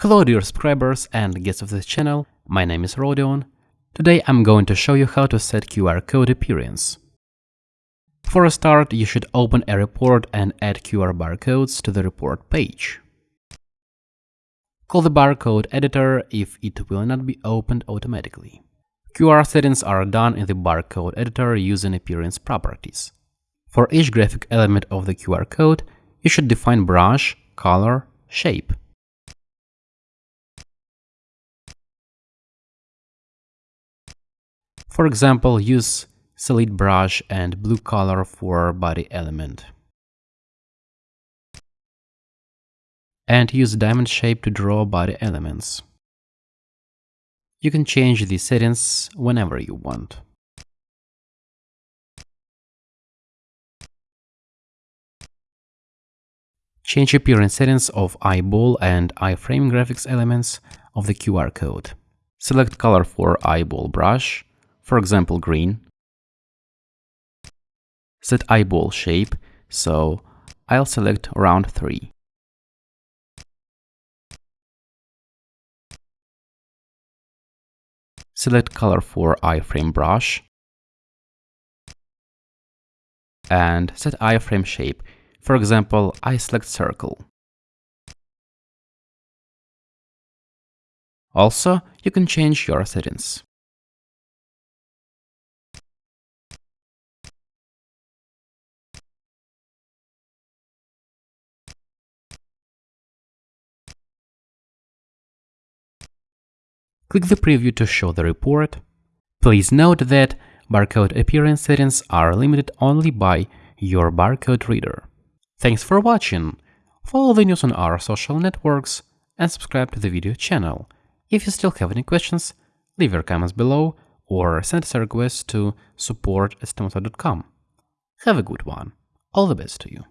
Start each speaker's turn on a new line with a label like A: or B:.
A: Hello dear subscribers and guests of this channel, my name is Rodion. Today I'm going to show you how to set QR code appearance. For a start, you should open a report and add QR barcodes to the report page. Call the barcode editor if it will not be opened automatically. QR settings are done in the barcode editor using appearance properties. For each graphic element of the QR code, you should define brush, color, shape.
B: For example, use solid brush
C: and blue color for body element. And use diamond shape to draw body elements.
B: You can change the settings whenever you want. Change
A: appearance settings of eyeball and eye frame graphics elements of the QR code. Select color for eyeball brush for example green. Set eyeball shape, so I'll select round 3.
B: Select color for eye frame brush and set eye frame shape. For example, I select circle. Also, you can change your settings.
C: Click
A: the preview to show the report. Please note that barcode appearance settings are limited only by your barcode reader. Thanks for watching. Follow the news on our social networks and subscribe to the video channel. If you still have any questions, leave your comments below or send us a request to support.stimulsoft.com. Have a good one. All the best to you.